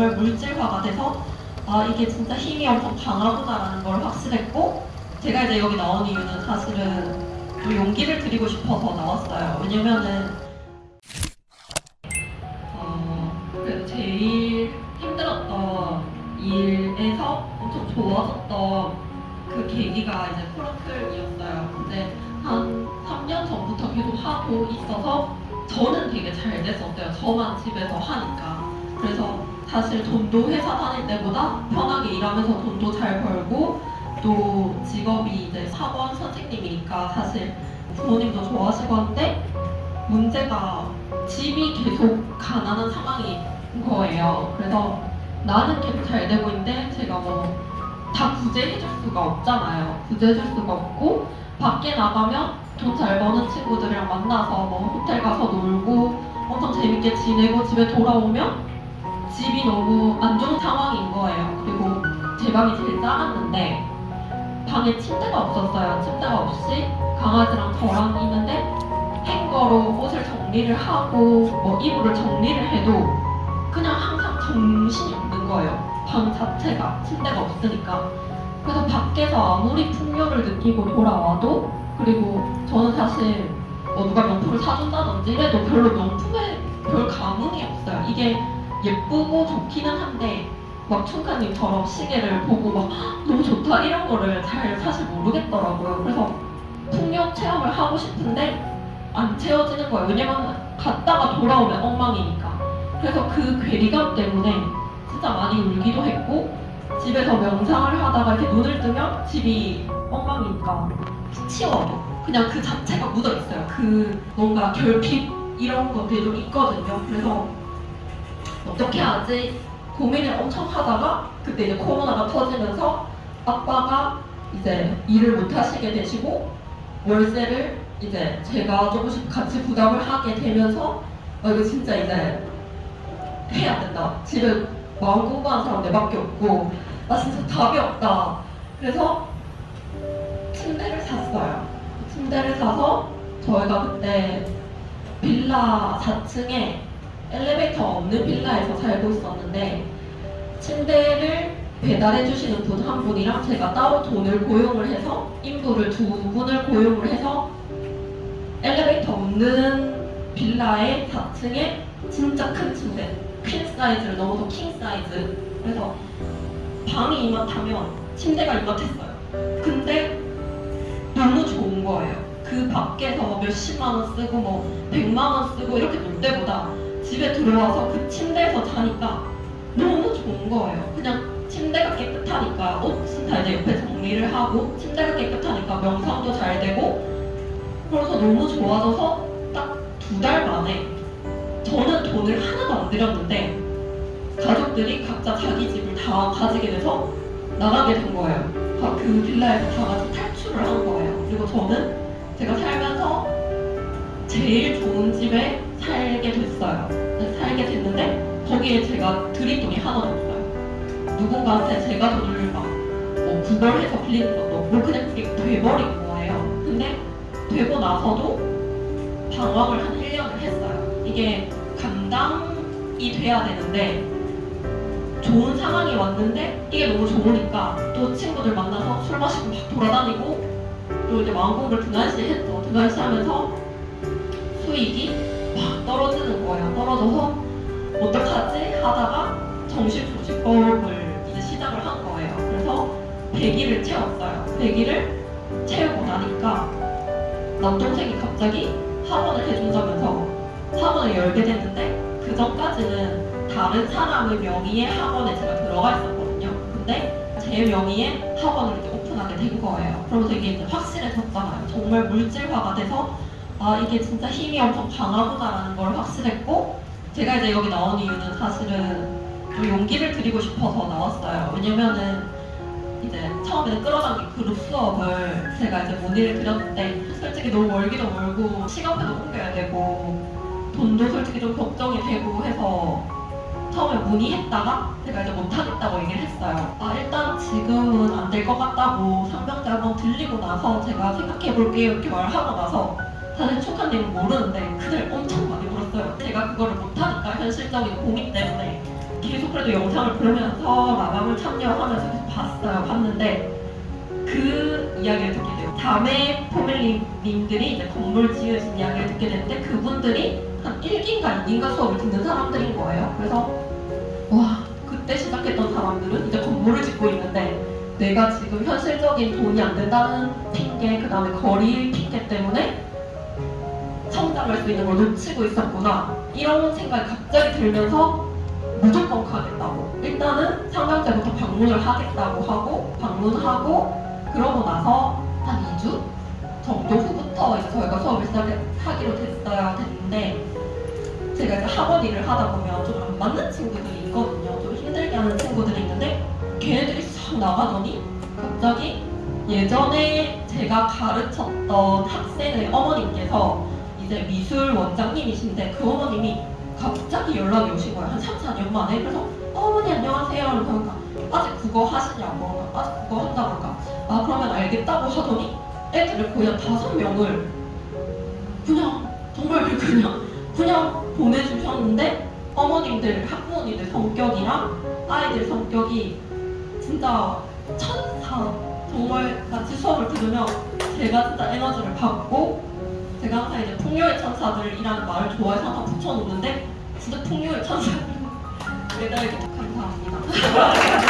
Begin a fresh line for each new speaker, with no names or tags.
정말 물질화가 돼서 아 이게 진짜 힘이 엄청 강하구나라는 걸 확실했고 제가 이제 여기 나온 이유는 사실은 좀 용기를 드리고 싶어서 나왔어요. 왜냐면은 어 그래도 제일 힘들었던 일에서 엄청 좋아졌던 그 계기가 이제 프로클이었어요. 근데 한 3년 전부터 계속 하고 있어서 저는 되게 잘 됐었어요. 저만 집에서 하니까. 그래서 사실 돈도 회사 다닐 때보다 편하게 일하면서 돈도 잘 벌고 또 직업이 이제 사원 선생님이니까 사실 부모님도 좋아하시고 한데 문제가 집이 계속 가난한 상황인 거예요. 그래서 나는 계속 잘 되고 있는데 제가 뭐 다 구제해줄 수가 없잖아요. 구제해줄 수가 없고 밖에 나가면 돈 잘 버는 친구들이랑 만나서 뭐 호텔 가서 놀고 엄청 재밌게 지내고 집에 돌아오면 집이 너무 안 좋은 상황인 거예요. 그리고 제 방이 제일 작았는데 방에 침대가 없었어요. 침대가 없이 강아지랑 저랑 있는데 행거로 옷을 정리를 하고 뭐 이불을 정리를 해도 그냥 항상 정신이 없는 거예요. 방 자체가 침대가 없으니까. 그래서 밖에서 아무리 풍요를 느끼고 돌아와도 그리고 저는 사실 뭐 누가 명품을 사준다든지 이래도 별로 명품에 별 감흥이 없어요. 이게 예쁘고 좋기는 한데 막 춘카님처럼 시계를 보고 막 "헉, 너무 좋다 이런 거를 잘 사실 모르겠더라고요. 그래서 풍요 체험을 하고 싶은데 안 채워지는 거예요. 왜냐면 갔다가 돌아오면 엉망이니까. 그래서 그 괴리감 때문에 진짜 많이 울기도 했고 집에서 명상을 하다가 이렇게 눈을 뜨면 집이 엉망이니까 치워도 그냥 그 자체가 묻어 있어요. 그 뭔가 결핍 이런 것들이 좀 있거든요. 그래서 어떻게 하지 고민을 엄청 하다가 그때 이제 코로나가 터지면서 아빠가 이제 일을 못 하시게 되시고 월세를 이제 제가 조금씩 같이 부담을 하게 되면서 어, 이거 진짜 이제 해야 된다. 집에 마음 공부하는 사람 내밖에 없고 나 진짜 답이 없다. 그래서 침대를 샀어요. 침대를 사서 저희가 그때 빌라 4층에 엘리베이터 없는 빌라에서 살고 있었는데 침대를 배달해 주시는 분 한 분이랑 제가 따로 돈을 고용을 해서 인부를 두 분을 고용을 해서 엘리베이터 없는 빌라의 4층에 진짜 큰 침대 퀸 사이즈를 넘어서 킹 사이즈. 그래서 방이 이만하면 침대가 이만했어요. 근데 너무 좋은 거예요. 그 밖에서 몇십만 원 쓰고 뭐 백만 원 쓰고 이렇게 놀 때보다 집에 들어와서 그 침대에서 자니까 너무 좋은 거예요 그냥 침대가 깨끗하니까 옷은 다 이제 옆에 정리를 하고 침대가 깨끗하니까 명상도 잘 되고 그래서 너무 좋아져서 딱 두 달 만에 저는 돈을 하나도 안 들였는데 가족들이 각자 자기 집을 다 가지게 돼서 나가게 된 거예요. 다그 빌라에서 다 같이 탈출을 한 거예요. 그리고 저는 제가 살면서 제일 좋은 집에 살게 됐어요. 네, 살게 됐는데 거기에 제가 드린 돈이 하나도 없어요. 누군가한테 제가 돈을 막 뭐 구걸해서 빌리는 것도 없고 그냥 그게 돼버린 거예요. 근데 되고 나서도 방황을 한 1년을 했어요. 이게 감당이 돼야 되는데 좋은 상황이 왔는데 이게 너무 좋으니까 또 친구들 만나서 술 마시고 막 돌아다니고 또 이제 마음 공부를 등한시 했죠. 등한시 하면서 수익이 막 떨어지는 거예요. 떨어져서 어떡하지 하다가 정신조직법을 이제 시작을 한 거예요. 그래서 100일을 채웠어요. 100일을 채우고 나니까 남동생이 갑자기 학원을 해준다면서 학원을 열게 됐는데 그 전까지는 다른 사람의 명의의 학원에 제가 들어가 있었거든요. 근데 제 명의의 학원을 이제 오픈하게 된 거예요. 그러면서 이게 이제 확실해졌잖아요. 정말 물질화가 돼서 아 이게 진짜 힘이 엄청 강하구나라는 걸 확실했고 제가 이제 여기 나온 이유는 사실은 좀 용기를 드리고 싶어서 나왔어요. 왜냐면은 이제 처음에는 끌어당긴 그룹 수업을 제가 이제 문의를 드렸는데 솔직히 너무 멀기도 멀고 시간표도 옮겨야 되고 돈도 솔직히 좀 걱정이 되고 해서 처음에 문의했다가 제가 이제 못하겠다고 얘기를 했어요. 아 일단 지금은 안 될 것 같다고 상병대 한번 들리고 나서 제가 생각해 볼게요 이렇게 말하고 나서 사실 초카님은 모르는데 그날 엄청 많이 울었어요. 제가 그거를 못하니까 현실적인 고민 때문에 계속 그래도 영상을 보면서 라방을 참여하면서 계속 봤어요. 봤는데 그 이야기를 듣게 돼요. 다음에 포밀리님들이 이제 건물 지으신 이야기를 듣게 되는데 그분들이 한 1기인가 2기인가 수업을 듣는 사람들인 거예요. 그래서 와 그때 시작했던 사람들은 이제 건물을 짓고 있는데 내가 지금 현실적인 돈이 안 된다는 핑계 그 다음에 거리 핑계 때문에 성장할 수 있는 걸 놓치고 있었구나. 이런 생각이 갑자기 들면서 무조건 가겠다고. 일단은 상담제부터 방문을 하겠다고 하고 방문하고 그러고 나서 한 2주 정도 후부터 이제 저희가 수업을 시작하기로 됐어야 됐는데 제가 이제 학원 일을 하다 보면 좀 안 맞는 친구들이 있거든요. 좀 힘들게 하는 친구들이 있는데 걔네들이 싹 나가더니 갑자기 예전에 제가 가르쳤던 학생의 어머님께서 이제 미술 원장님이신데 그 어머님이 갑자기 연락이 오신 거예요. 한 3, 4년 만에. 그래서 어머니 안녕하세요. 그러니까 아직 그거 하시냐고. 아직 그거 한다고 하니까 아 그러면 알겠다고 하더니 애들을 거의 한 다섯 명을 그냥 정말 그냥 그냥 보내주셨는데 어머님들 학부모님들 성격이랑 아이들 성격이 진짜 천사 정말 같이 수업을 들으면 제가 진짜 에너지를 받고 제가 항상 이제 풍요의 천사들이라는 말을 좋아해서 항상 붙여놓는데 진짜 풍요의 천사들 매달 감사합니다.